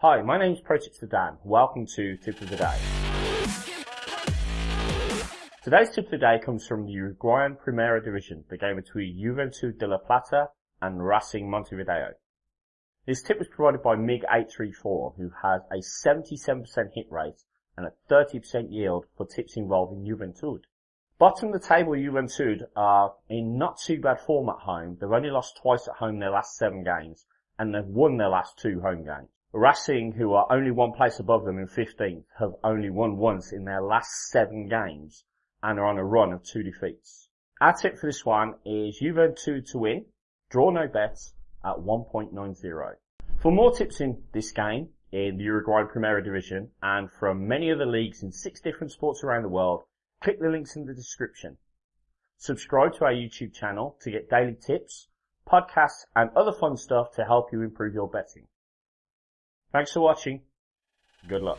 Hi, my name is ProTipster Dan. Welcome to Tip of the Day. Today's tip of the day comes from the Uruguayan Primera Division, the game between Juventud de la Plata and Racing Montevideo. This tip was provided by MiG834, who has a 77% hit rate and a 30% yield for tips involving Juventud. Bottom of the table Juventud are in not too bad form at home. They've only lost twice at home their last seven games, and they've won their last two home games. Racing, who are only one place above them in 15th, have only won once in their last seven games and are on a run of two defeats. Our tip for this one is Juventud to win, draw no bets at 1.90. For more tips in this game, in the Uruguayan Primera Division, and from many other leagues in six different sports around the world, click the links in the description. Subscribe to our YouTube channel to get daily tips, podcasts, and other fun stuff to help you improve your betting. Thanks for watching. Good luck.